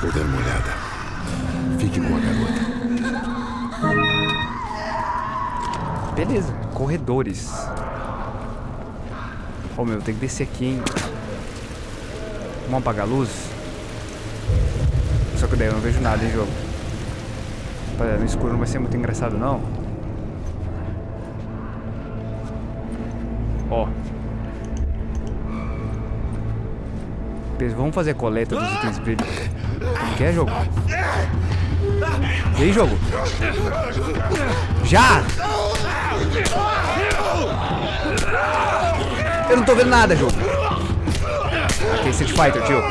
Vou dar uma olhada. Fique com a garota. Beleza, corredores. Ô meu, tem que descer aqui, hein? Vamos apagar a luz? Só que daí eu não vejo nada em jogo. Rapaziada, No escuro não vai ser muito engraçado, não. Ó. Vamos fazer coleta dos itens brilho. Que é, jogo? Aí, jogo? Já! Eu não tô vendo nada, jogo. Ok, Street Fighter, tio.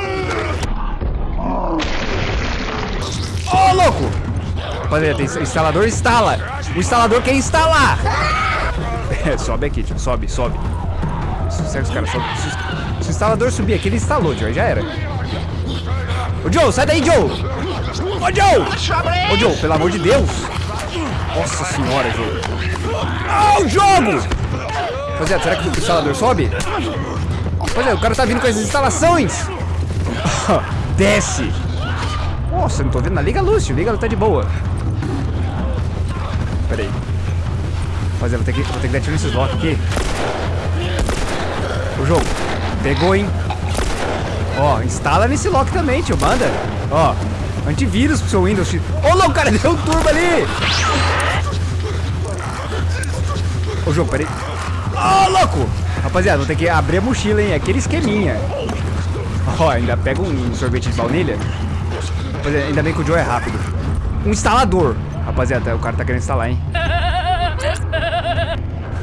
Ô, louco! Rapaziada, tem instalador, instala. O instalador quer instalar. Sobe aqui, tio. Sobe, sobe. Segue os caras, sobe. Se, o- se o instalador subir aqui, ele instalou, tio. Aí já era. Ô, Joe, sai daí, Joe! Ô, Joe! Ô, Joe, pelo amor de Deus! Nossa senhora, jogo. Ah, o jogo! Rapaziada, será que o instalador sobe? Rapaziada, o cara tá vindo com as instalações. Desce. Nossa, não tô vendo nada. Liga luz, tio. Liga, ela tá de boa. Pera aí. Rapaziada, vou ter que, vou ter que dar tiro nesses blocos aqui. O jogo. Pegou, hein? Ó, instala nesse lock também, tio. Manda. Ó, antivírus pro seu Windows. Ô, louco, cara, deu um turbo ali. Ô, jogo, peraí. Ô, louco! Rapaziada, vou ter que abrir a mochila, hein? Aquele esqueminha. Ó, ainda pega um sorvete de baunilha. Rapaziada, ainda bem que o Joe é rápido. Um instalador. Rapaziada, o cara tá querendo instalar, hein?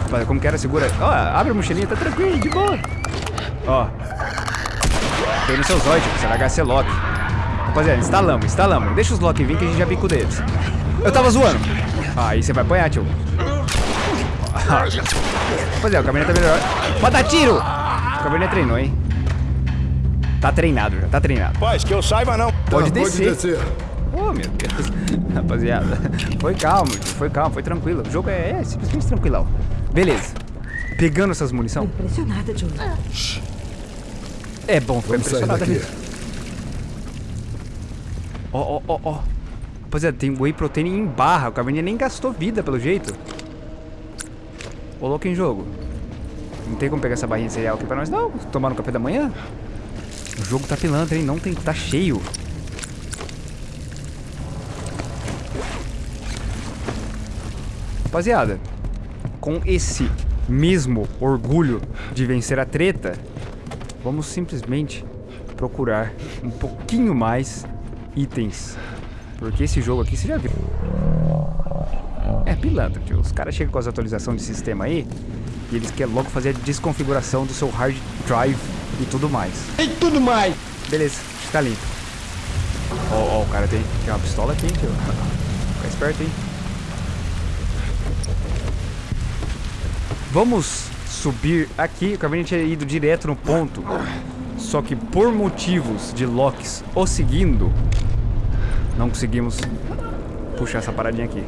Rapaziada, como que era? Segura. Ó, abre a mochilinha, tá tranquilo, de boa. Ó. Tem no seu Zoid, vai HC Lock. Rapaziada, instalamos, instalamos. Deixa os Lock vir que a gente já bico deles. Eu tava zoando. Ah, aí você vai apanhar, tio. Rapaziada, o Cabernet tá melhor. Pode dar tiro! O Cabernet treinou, hein? Tá treinado já, tá treinado. Paz, que eu saiba não. Pode Tá, descer. Pode descer. Oh, meu Deus. Rapaziada, foi calmo, foi calmo, foi tranquilo. O jogo é, é simplesmente tranquilão. Beleza. Pegando essas munição. Impressionada. É bom ficar Vamos impressionado mesmo. Ó, ó, ó, ó. Rapaziada, tem whey protein em barra. O Caverninha nem gastou vida, pelo jeito. Ô, louco em jogo. Não tem como pegar essa barrinha de cereal aqui pra nós, não. Tomar no café da manhã. O jogo tá pilantra, hein? Não tem... Tá cheio. Rapaziada, com esse mesmo orgulho de vencer a treta, vamos simplesmente procurar um pouquinho mais itens. Porque esse jogo aqui você já viu. É pilantra, tio. Os caras chegam com as atualizações de sistema aí e eles querem logo fazer a desconfiguração do seu hard drive e tudo mais. Tem tudo mais. Beleza, está limpo. Ó, ó, o cara tem, tem uma pistola aqui, tio. Fica esperto, hein. Vamos subir aqui. O Caverninha tinha ido direto no ponto. Só que por motivos de locks o seguindo, não conseguimos puxar essa paradinha aqui.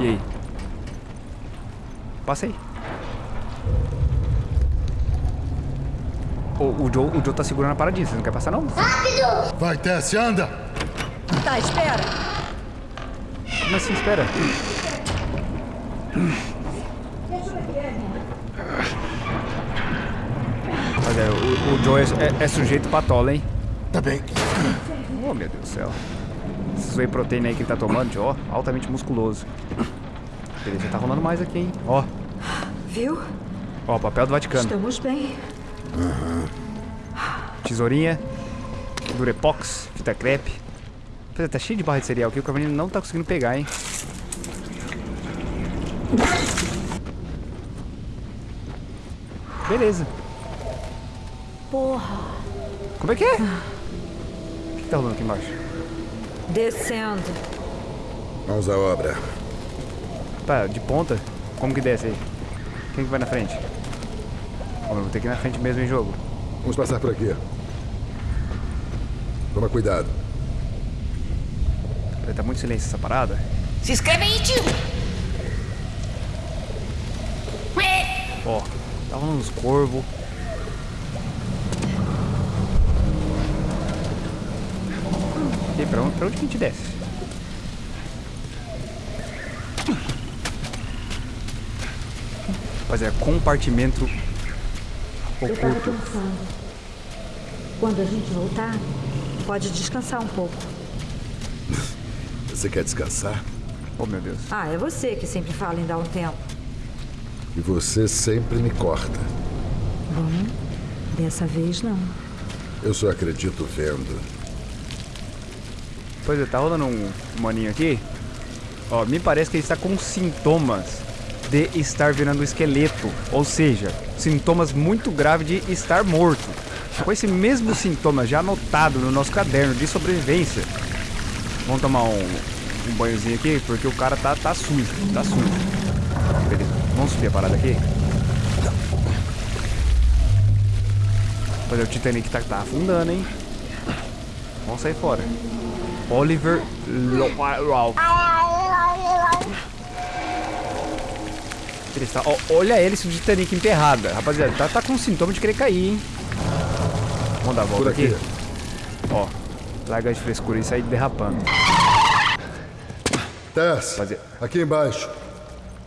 E aí? Passa aí. O, o, Joe, o Joe tá segurando a paradinha, você não quer passar não? Vai, Tess, anda! Tá, espera. Como assim, espera? Olha, o, o Joe é, é- é sujeito patola, hein? Tá bem. Oh, meu Deus do céu. Esse whey protein aí que ele tá tomando, ó, altamente musculoso. Beleza, tá rolando mais aqui, hein? Ó, Viu? ó, papel do Vaticano. Estamos bem. Tesourinha, Durepox, fita crepe. Tá cheio de barra de cereal aqui, o Caverninha não tá conseguindo pegar, hein? Beleza. Porra. Como é que é? O que tá rolando aqui embaixo? Descendo. Mãos à obra. Tá, de ponta? Como que desce aí? Quem que vai na frente? Ó, vou ter que ir na frente mesmo em jogo. Vamos passar por aqui. Toma cuidado. Tá muito silêncio essa parada. Se inscreve aí, tio! Ó, tá rolando uns corvos. E pra onde, pra onde que a gente desce? Rapaziada, compartimento Eu tava oculto. Quando a gente voltar, pode descansar um pouco. Você quer descansar? Oh, meu Deus. Ah, é você que sempre fala em dar um tempo. E você sempre me corta. Dessa vez, não. Eu só acredito vendo. Pois é, tá rolando um maninho aqui. Ó, me parece que ele está com sintomas de estar virando um esqueleto. Ou seja, sintomas muito graves de estar morto. Com esse mesmo sintoma já anotado no nosso caderno de sobrevivência. Vamos tomar um, um banhozinho aqui, porque o cara tá, tá sujo. Tá sujo. Beleza, vamos subir a parada aqui. É, o Titanic tá, tá afundando, hein? Vamos sair fora. Oliver Ele está, ó, olha a hélice do Titanic emperrada. Rapaziada, tá, tá com sintoma de querer cair, hein? Vamos dar a volta aqui. aqui. Ó, larga de frescura e sair derrapando. Tess, Fazer- aqui embaixo.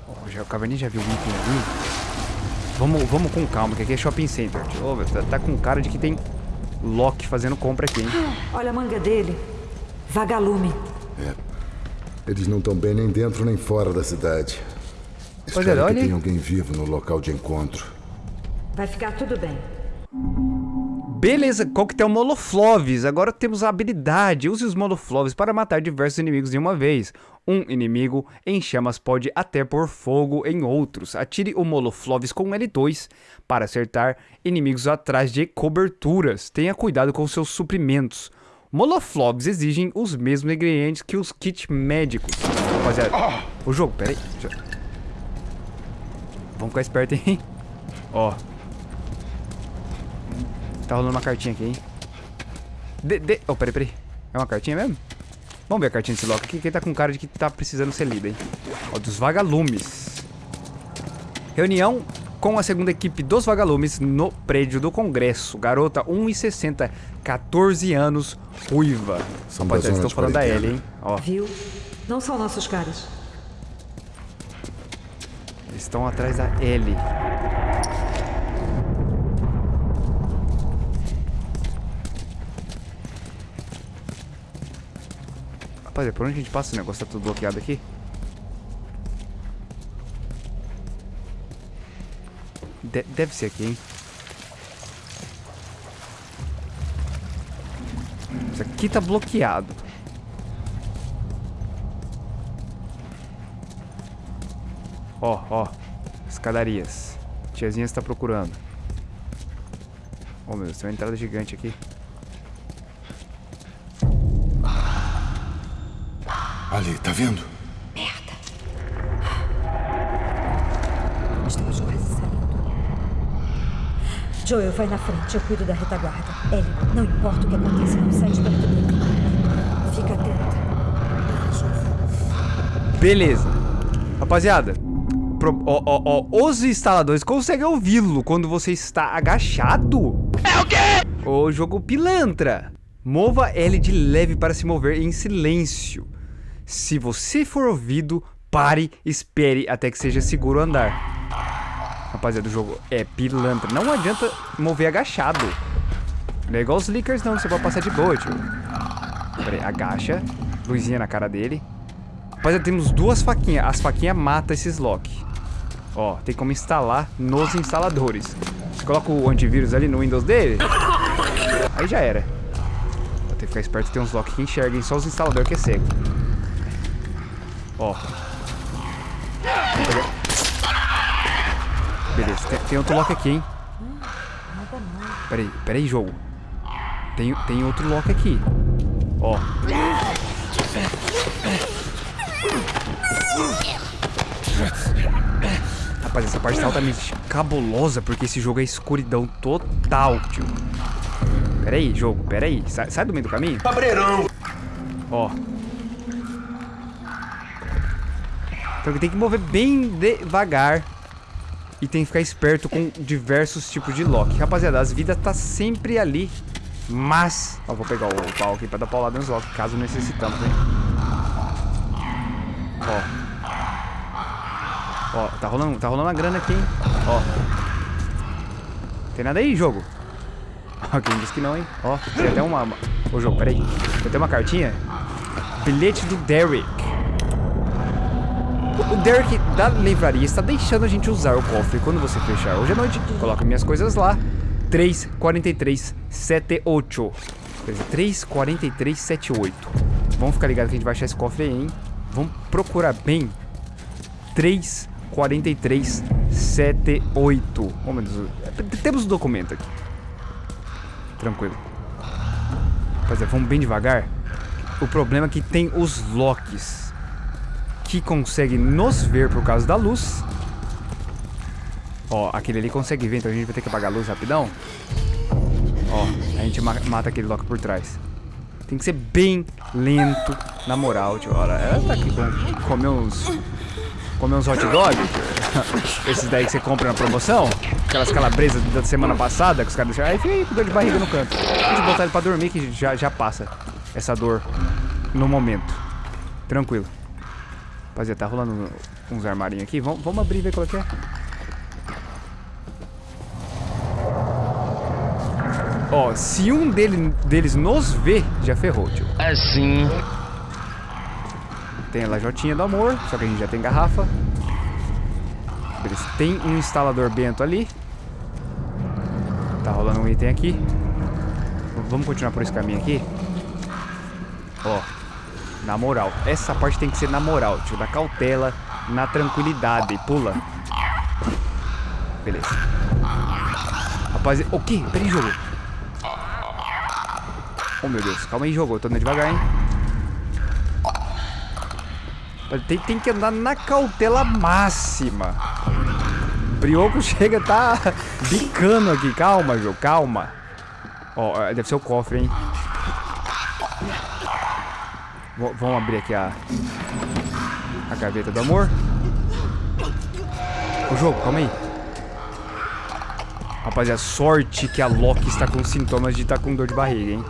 Ó, já, o Caverninha já viu o item ali? Vamos, vamos com calma, que aqui é shopping center. Velho, tá, tá com cara de que tem Loki fazendo compra aqui, hein? Olha a manga dele. Vagalume. É. Eles não estão bem nem dentro nem fora da cidade. É, Espero olha que aí. tenha alguém vivo no local de encontro. Vai ficar tudo bem. Beleza, coquetel Molofloves. Agora temos a habilidade. Use os Molofloves para matar diversos inimigos de uma vez. Um inimigo em chamas pode até pôr fogo em outros. Atire o Molofloves com L2 para acertar inimigos atrás de coberturas. Tenha cuidado com seus suprimentos. Molofloves exigem os mesmos ingredientes que os kits médicos. Rapaziada, o jogo, peraí. Vamos ficar esperto, hein? Ó, Tá rolando uma cartinha aqui, hein? De, de... Oh, peraí, peraí. É uma cartinha mesmo? Vamos ver a cartinha desse Loki aqui, que ele tá com cara de que tá precisando ser lida, hein? Ó, dos vagalumes. Reunião com a segunda equipe dos vagalumes no prédio do Congresso. Garota 1,60, 14 anos, ruiva. São Rapaziada, zona estão falando da. Ellie, hein? Ó, Viu? Não são nossos caras. eles estão atrás da Ellie. Rapaziada, por onde a gente passa esse negócio? Tá tudo bloqueado aqui? De- deve ser aqui, hein? Isso aqui tá bloqueado. Ó, ó. Escadarias. Tiazinha está procurando. Oh meu Deus, tem uma entrada gigante aqui. Ali, tá vendo? Estamos quase saindo. Joel, vai na frente. Eu cuido da retaguarda. Ellie, não importa o que aconteça, não sai de perto dele. Fica atenta. Beleza. Rapaziada. pro- ó, ó, ó, os instaladores conseguem ouvi-lo quando você está agachado. É o quê? O jogo pilantra. Mova L de leve para se mover em silêncio. Se você for ouvido, pare, espere até que seja seguro andar. Rapaziada, o jogo é pilantra. Não adianta mover agachado. Não é igual os leakers não, você pode passar de boa, tio. Pera aí, agacha. Luzinha na cara dele. Rapaziada, temos duas faquinhas. As faquinhas matam esses lock. Ó, tem como instalar nos instaladores. Você coloca o antivírus ali no Windows dele. Aí já era. Ter que ficar esperto, tem uns lock que enxerguem só os instaladores que é cego. Ó. Beleza, tem, tem outro lock aqui, hein? Peraí, peraí, jogo. Tem, tem outro lock aqui. Ó. Rapaz, essa parte tá altamente cabulosa porque esse jogo é escuridão total, tio. Pera aí, jogo, pera aí. Sai, sai do meio do caminho. Cabreirão. Ó. Então tem que mover bem devagar. E tem que ficar esperto com diversos tipos de lock. Rapaziada, as vidas tá sempre ali. Mas... Ó, vou pegar o pau aqui pra dar paulada nos lock, caso necessitamos, hein? Ó. Ó, tá rolando, tá rolando a grana aqui, hein? Ó. Tem nada aí, jogo? Quem disse que não, hein? Ó, tem até uma... Ô, jogo, peraí. Tem até uma cartinha. Bilhete do Derek. O Derek da livraria está deixando a gente usar o cofre quando você fechar hoje à noite. Coloque minhas coisas lá. 34378. Quer dizer, 34378. Vamos ficar ligado que a gente vai achar esse cofre aí, hein? Vamos procurar bem. 34378. Oh, meu Deus. Temos o documento aqui. Tranquilo. Rapaziada, vamos bem devagar. O problema é que tem os locks que conseguem nos ver por causa da luz. Ó, aquele ali consegue ver, então a gente vai ter que apagar a luz rapidão. Ó, a gente ma mata aquele lock por trás. Tem que ser bem lento, na moral, tio. Olha, ela tá aqui com comer uns... Comer uns hot dog. Esses daí que você compra na promoção. Aquelas calabresas da semana passada que os caras deixaram. Aí fica aí com dor de barriga no canto. A gente botar ele pra dormir que já, já passa essa dor no momento. Tranquilo. Rapaziada, tá rolando uns armarinhos aqui. Vamos, vamos abrir e ver qual é que é. Ó, se um dele, deles nos vê, já ferrou, tio. Assim. Tem a lajotinha do amor, só que a gente já tem garrafa. Beleza, tem um instalador bento ali. Tá rolando um item aqui. Vamos continuar por esse caminho aqui. Ó, na moral. Essa parte tem que ser na moral, tio. Na cautela, na tranquilidade. Pula. Beleza. Rapaziada, o quê? Peraí, jogo. Oh, meu Deus. Calma aí, jogo. Eu tô andando devagar, hein. Tem, tem que andar na cautela máxima. Brioco chega, tá bicando aqui. Calma, jogo. Calma. Ó, deve ser o cofre, hein. V vamos abrir aqui a... A gaveta do amor. O jogo, calma aí. Rapaziada, sorte que a Loki está com sintomas de estar tá com dor de barriga, hein.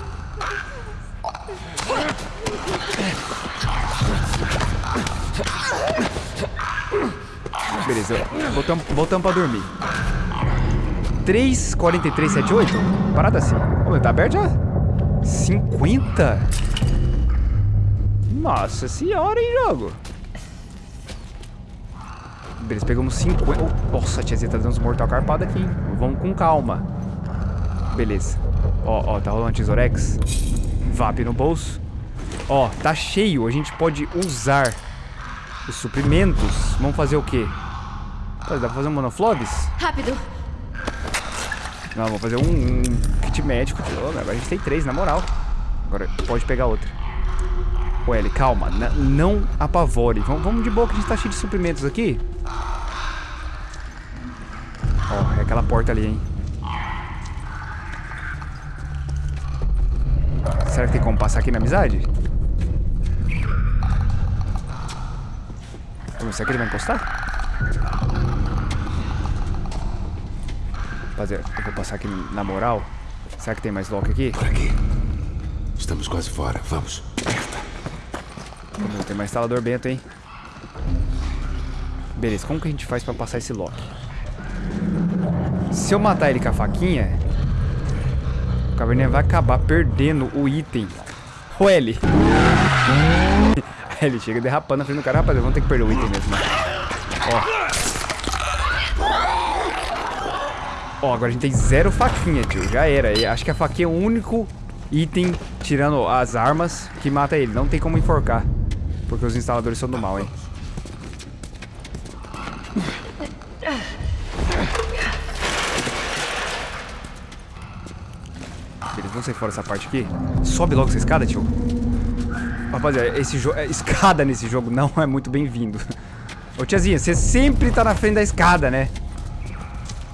Beleza, voltamos, voltamos pra dormir. 3,4378? Parada assim. Ô, tá aberto já? 50? Nossa senhora, hein, jogo? Beleza, pegamos 50. Oh, nossa, a tiazinha tá dando uns mortal carpado aqui, hein? Vamos com calma. Beleza. Ó, ó, tá rolando tesourex. VAP no bolso. Ó, tá cheio. A gente pode usar os suprimentos. Vamos fazer o quê? Dá pra fazer um monoflobs? Rápido. Não, vamos fazer um, um kit médico. Agora a gente tem três, na moral. Agora pode pegar outra. Ô, Ellie, calma. não apavore. Vamos, vamos de boa que a gente tá cheio de suprimentos aqui. Ó, é aquela porta ali, hein. Será que tem como passar aqui na amizade? Será que ele vai encostar? Rapaziada, eu vou passar aqui na moral. Será que tem mais lock aqui? Por aqui. Estamos quase fora. Vamos. Tem mais instalador bento, hein? Beleza, como que a gente faz pra passar esse lock? Se eu matar ele com a faquinha, o caverninha vai acabar perdendo o item. O L. ele chega derrapando na frente do cara. Rapaziada, vamos ter que perder o item mesmo. Ó. Ó, agora a gente tem zero faquinha, tio. Já era. Acho que a faquinha é o único item, tirando as armas, que mata ele. Não tem como enforcar. Porque os instaladores são do mal, hein. Beleza, vamos sair fora essa parte aqui. Sobe logo essa escada, tio. Rapaziada, esse jogo... É, escada nesse jogo não é muito bem-vindo. Ô, tiazinha, você sempre tá na frente da escada, né?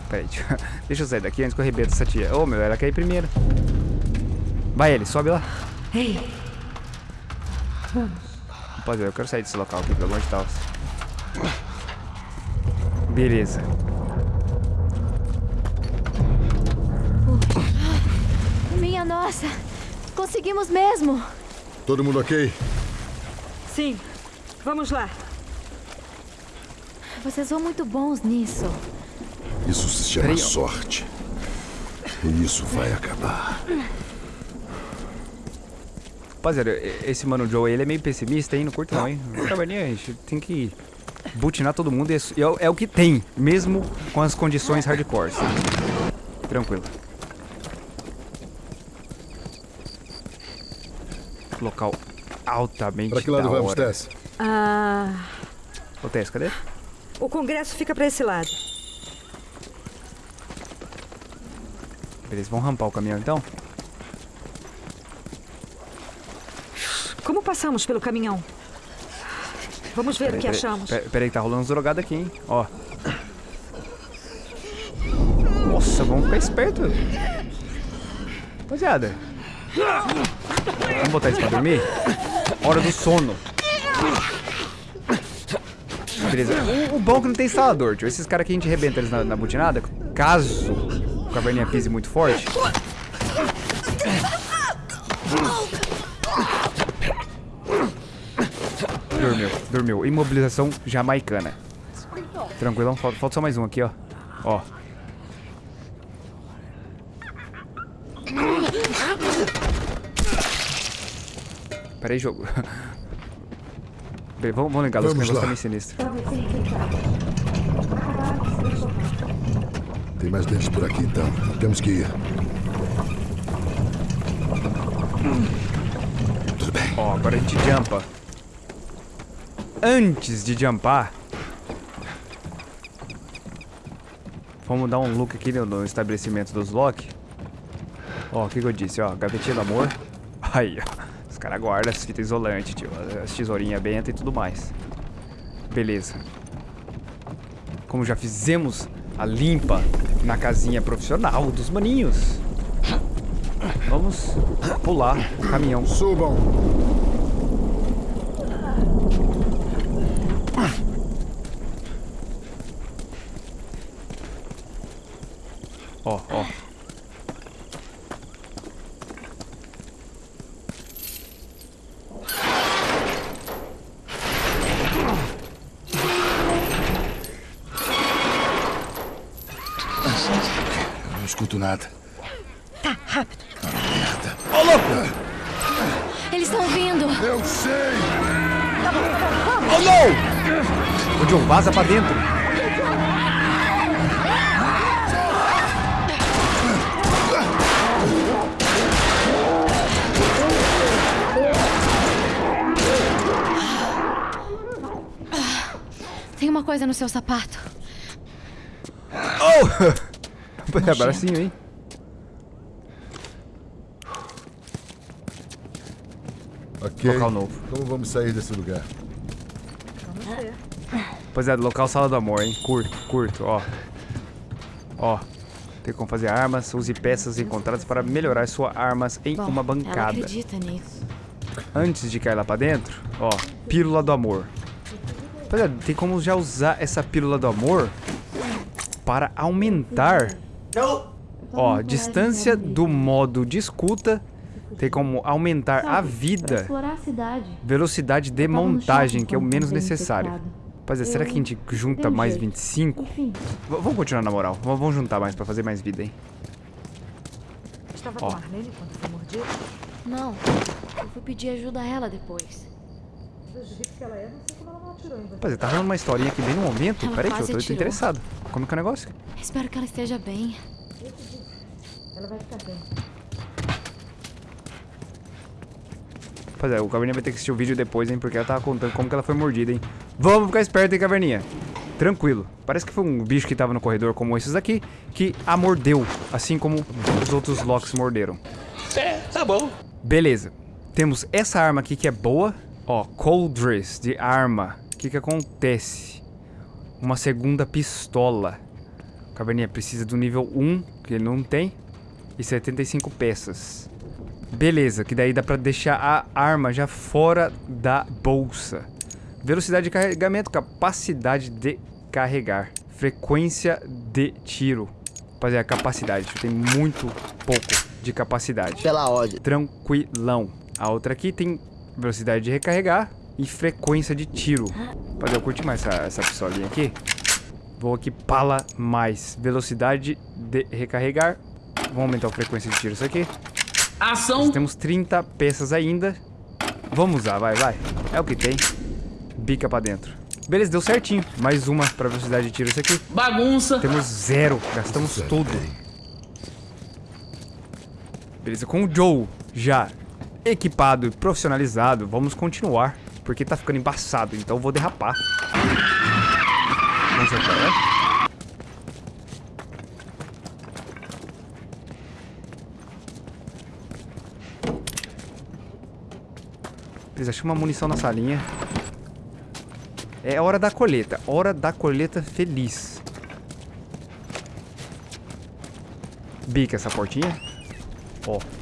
Pera aí, deixa eu sair daqui antes que eu arrebento essa tia. Ô, oh, meu, ela quer ir primeiro. Vai ele, sobe lá. Ei. Rapaziada, eu quero sair desse local aqui, pelo amor de Deus. Beleza. Minha nossa! Conseguimos mesmo! Todo mundo ok? Sim. Vamos lá. Vocês são muito bons nisso. Isso se chama sorte. E isso vai acabar. Rapaziada, esse Mano Joe, ele é meio pessimista, hein? Não curto não, hein? Caverninha, a gente tem que butinar todo mundo e é, e é o- é o que tem, mesmo com as condições hardcore. Tranquilo. Local altamente Pra que lado da vamos. Tess? Ah, Ô, Tess, cadê? o congresso fica pra esse lado. Beleza, vamos rampar o caminhão então? Passamos pelo caminhão? Vamos ver o que achamos. Peraí, que tá rolando uns drogados aqui, hein? Ó. Nossa, vamos ficar esperto. Rapaziada. Vamos botar isso pra dormir? Hora do sono. Beleza. O, o bom é que não tem instalador, tio. Esses caras aqui a gente arrebenta eles na, na butinada. Caso o caverninha pise muito forte. Dormiu. Imobilização jamaicana. Tranquilão, falta, falta só mais um aqui, ó. Ó. Pera aí, jogo. Bem, vamos, vamos ligar luz, que o Vamos negócio lá. tá meio sinistro. Tem mais dentes por aqui, então. Temos que ir. Tudo bem. Ó, agora a gente jumpa. Antes de jumpar, vamos dar um look aqui no, no estabelecimento dos Loki. Ó, o que, que eu disse? Ó, gavetinha do amor. Aí, ó. Os caras guardam as fitas isolantes, tio. As tesourinhas benta e tudo mais. Beleza. Como já fizemos a limpa na casinha profissional dos maninhos. Vamos pular o caminhão. Subam! Ó, ó. Eu não escuto nada. Eles estão vindo. Eu sei! Oh, não! Ô, John, vaza pra dentro. Tem uma coisa no seu sapato. Oh! É bracinho, hein? Ok. Local novo. Como vamos sair desse lugar? Rapaziada, local sala do amor, hein? Curto, curto, ó. Ó. Tem como fazer armas, use peças encontradas para melhorar suas armas em Bom, uma ela bancada. acredita nisso. Antes de cair lá pra dentro, ó, pílula do amor. Rapaziada, tem como já usar essa pílula do amor para aumentar. Ó, distância do modo de escuta. Tem como aumentar a vida, a cidade. velocidade de montagem, que é o menos necessário. Rapaziada, será que a gente junta mais jeito. 25? Enfim, vamos continuar na moral. V- Vamos juntar mais pra fazer mais vida, hein? Estava Ó. com Marlene quando foi mordido? não. Eu fui pedir ajuda a ela depois. Do jeito que ela é, não sei como ela não atirou tá rolando uma historinha aqui bem no momento. Ela Pera aí, que eu tô, interessado. Como é que é o negócio? Espero que ela esteja bem. Ela vai ficar bem. Rapaziada, o Caverninha vai ter que assistir o vídeo depois, hein? Porque ela tava contando como que ela foi mordida, hein? Vamos ficar esperto, hein, Caverninha? Tranquilo. Parece que foi um bicho que tava no corredor como esses aqui que a mordeu, assim como os outros Locks morderam. É, tá bom. Beleza. Temos essa arma aqui que é boa. Ó, Coldress de arma. O que que acontece? Uma segunda pistola. O Caverninha precisa do nível 1, que ele não tem. E 75 peças. Beleza, que daí dá pra deixar a arma já fora da bolsa. Velocidade de carregamento, capacidade de carregar. Frequência de tiro. Rapaziada, capacidade. Tem muito pouco de capacidade. Pela ordem. Tranquilão. A outra aqui tem velocidade de recarregar e frequência de tiro. Rapaz, eu curti mais essa, essa pistolinha aqui. Vou aqui pala mais. Velocidade de recarregar. Vamos aumentar a frequência de tiro isso aqui. Ação. Nós temos 30 peças ainda. Vamos usar, vai, vai. É o que tem. Bica pra dentro. Beleza, deu certinho. Mais uma pra velocidade de tiro isso aqui. Bagunça. Temos zero. Gastamos tudo. Beleza, com o Joe já equipado e profissionalizado, vamos continuar. Porque tá ficando embaçado, então eu vou derrapar. Qual é. Beleza, achei uma munição na salinha. É hora da colheita. Hora da colheita feliz. Bica essa portinha. Ó. Pô,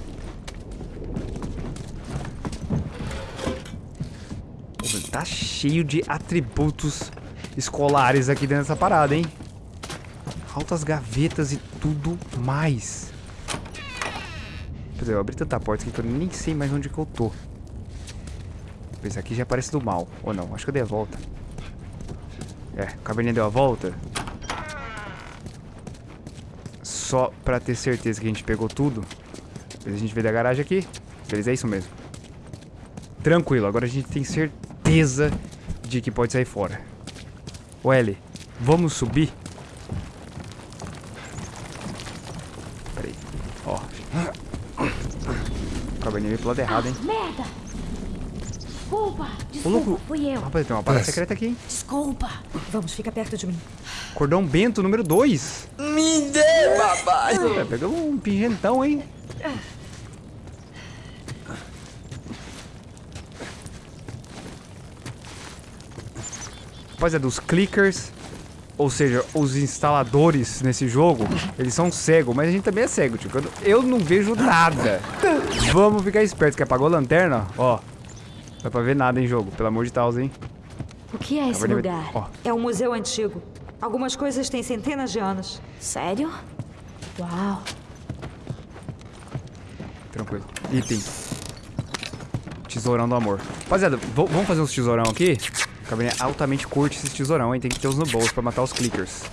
Tá cheio de atributos escolares aqui dentro dessa parada, hein? Altas gavetas e tudo mais. Eu abri tanta porta que eu nem sei mais onde que eu tô. Pois aqui já parece do mal. Ou não, acho que eu dei a volta. É, a caverninha deu a volta. Só pra ter certeza que a gente pegou tudo. A gente veio da garagem aqui. Beleza, é isso mesmo. Tranquilo, agora a gente tem certeza de que pode sair fora. Ô Ellie, vamos subir? Peraí, ó. Caverninha veio pro lado errado, hein? Merda! Desculpa, Ô, desculpa, louco. fui eu. Rapaz, tem uma parada secreta aqui, hein? Desculpa. Vamos, fica perto de mim. Cordão Bento número 2. Me dê, papai. É, pegamos um pingentão, hein? Rapaziada, os clickers, ou seja, os instaladores nesse jogo, eles são cegos, mas a gente também é cego, tipo, eu- não vejo nada. Vamos ficar espertos, que apagou a lanterna, ó. Não dá pra ver nada em jogo, pelo amor de Deus, hein? O que é esse lugar? Ó, É um museu antigo. Algumas coisas têm centenas de anos. Sério? Uau. Tranquilo. Item. Tesourão do amor. Rapaziada, vamos fazer uns tesourão aqui? O Caverninha altamente curte esses tesourão, hein? Tem que ter os no bolso pra matar os clickers.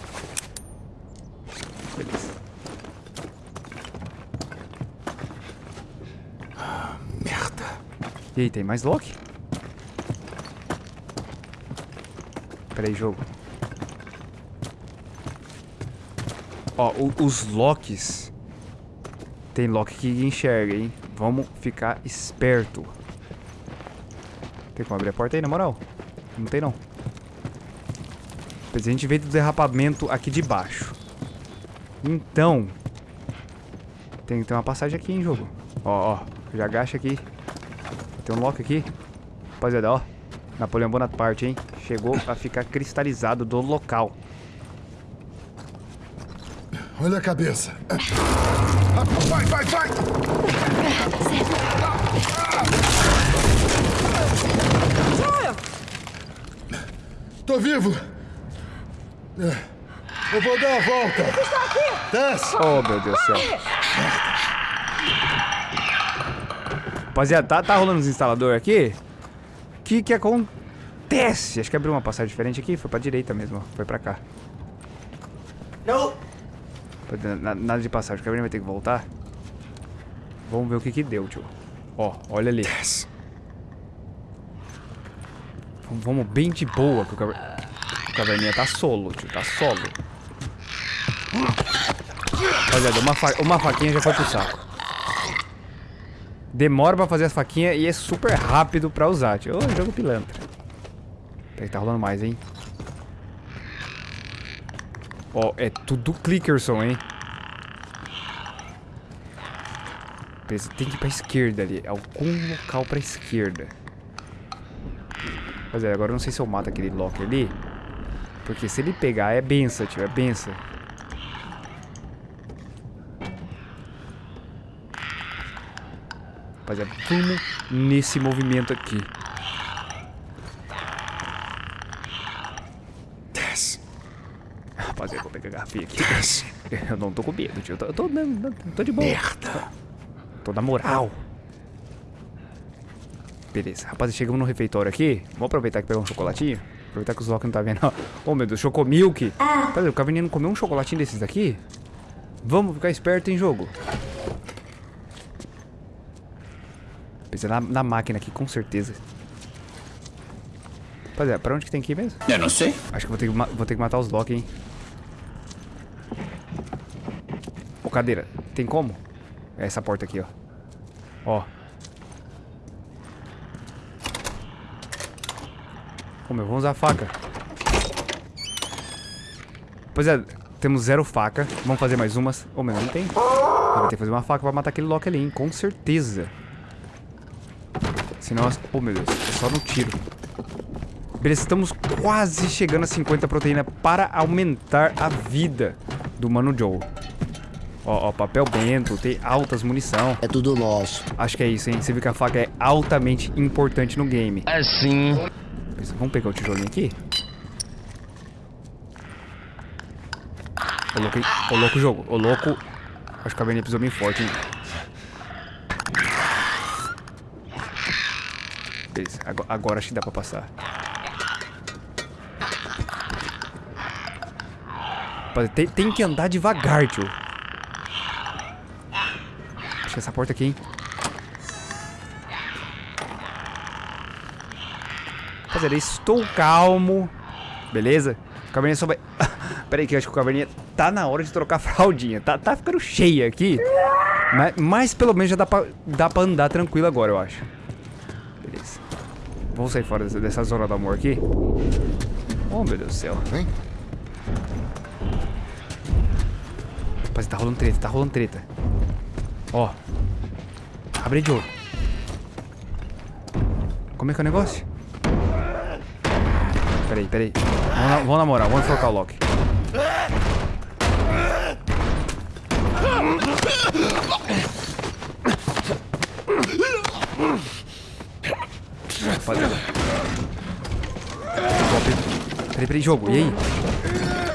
Beleza. Merda. E aí, tem mais lock? Pera aí, jogo. Ó, o- os locks... Tem lock que enxerga, hein? Vamos ficar esperto. Tem como abrir a porta aí, na moral? Não tem, não. A gente veio do derrapamento aqui de baixo. Então... Tem que ter uma passagem aqui, hein, jogo? Ó, ó. Já agacha aqui. Tem um lock aqui. Rapaziada, ó. Napoleão Bonaparte, hein? Chegou a ficar cristalizado do local. Olha a cabeça. Vai, vai, vai! Tô vivo. É. Eu vou dar a volta. Desce. Oh, meu Deus do céu. Rapaziada, tá, tá rolando os instaladores aqui? O que que acontece? Acho que abriu uma passagem diferente aqui. Foi pra direita mesmo, ó. Foi pra cá. Não. Nada de passagem. O Caverninha vai ter que voltar. Vamos ver o que que deu, tio. Ó, olha ali. Desce. Vamos- bem de boa, que o, caver... o Caverninha tá solo, tio. Tá solo. Rapaziada, uma, fa... uma faquinha já foi pro saco. Demora pra fazer as faquinhas e é super rápido pra usar, tio. Ô, jogo pilantra. Peraí, tá rolando mais, hein? Ó, é tudo clickerson, hein? Tem que ir pra esquerda ali. Algum local pra esquerda. Mas é, agora eu não sei se eu mato aquele Loki ali. Porque se ele pegar é benção, tio. É benção. Rapaziada, vamos nesse movimento aqui. Desce. Rapaziada, vou pegar a garrafinha aqui. Desce. Eu não tô com medo, tio. Eu tô, eu tô, não, tô de boa. Merda. Toda moral. Beleza. Rapaz, chegamos no refeitório aqui. Vamos aproveitar que pegar um chocolatinho. Aproveitar que os Loki não tá vendo. Oh, meu Deus, Chocomilk. Peraí, o Caverninha não comeu um chocolatinho desses daqui? Vamos ficar esperto em jogo. Precisa na, na máquina aqui, com certeza. Rapaziada, pra onde que tem que ir mesmo? Eu não sei. Acho que vou ter que, vou ter que matar os Loki, hein? Ô, cadeira, tem como? É essa porta aqui, ó. Ó. Meu, vamos usar a faca. Pois é, temos zero faca. Vamos fazer mais umas. Ô, meu, não tem. Vai ter que fazer uma faca pra matar aquele Loki ali, hein? Com certeza. Senão... as- Ô, meu Deus, é só no tiro. Beleza, estamos quase chegando a 50 proteína para aumentar a vida do Mano Joe. Ó, ó, papel bento, tem altas munição. É tudo nosso. Acho que é isso, hein? Você viu que a faca é altamente importante no game. Assim. Beleza, Vamos pegar o tijolinho aqui. Hein? Ô louco jogo. Ô louco. Acho que a Caverninha pisou bem forte, hein? Beleza, agora, agora acho que dá pra passar. Tem, tem que andar devagar, tio. Acho que essa porta aqui, hein? Rapaziada, estou calmo. Beleza? O caverninha só vai... Pera aí que eu acho que o caverninha tá na hora de trocar a fraldinha. Tá, tá ficando cheia aqui. Mas, mas pelo menos já dá pra, dá pra andar tranquilo agora, eu acho. Beleza. Vamos sair fora dessa, dessa zona do amor aqui. Oh, meu Deus do céu. Vem. Rapaz, tá rolando treta, tá rolando treta. Ó. Abre de ouro. Como é que é o negócio? Peraí, peraí. Vamos na, vamos na moral, vamos enfocar o Loki. Rapaziada. Peraí, peraí, jogo. E aí?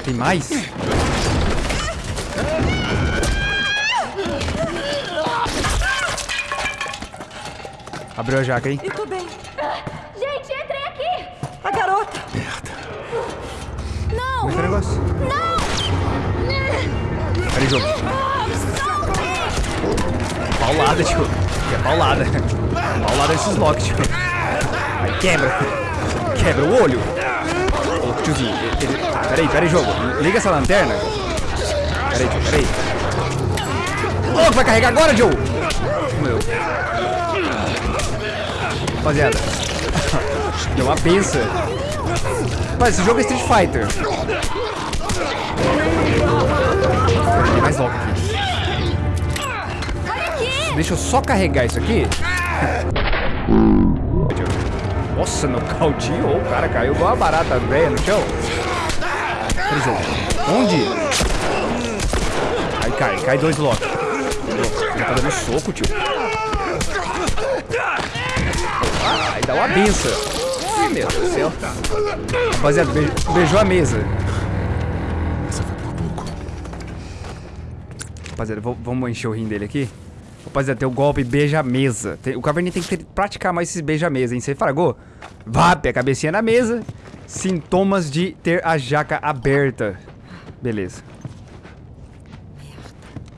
Tem mais? Abriu a jaca, hein? E tô bem. Gente, entrem aqui! A garota. Como é é negócio? Peraí, jogo. Paulada, tio. É paulada. Paulada nesses locks, tio. Aí quebra. Quebra o olho. Ô, tiozinho. ele- Ah, peraí, peraí, jogo. Liga essa lanterna. Peraí, tio, peraí. Ô, vai carregar agora, Joe? Meu. Rapaziada. Deu uma pensa. Mas esse jogo é Street Fighter. Mais logo aqui. Deixa eu só carregar isso aqui. Nossa, nocauteou. O cara caiu igual uma barata velha no chão. Onde? Aí cai, cai dois. Já tá dando soco, tio. Aí dá uma benção. Meu Deus do céu. Rapaziada, be- beijou a mesa. Rapaziada, vamos- encher o rim dele aqui. Rapaziada, tem o golpe beija-mesa. Tem- O Caverninha tem que ter- praticar mais esses beija-mesa, hein? Você fragou? Vape, a cabecinha na mesa. Sintomas de ter a jaca aberta. Beleza.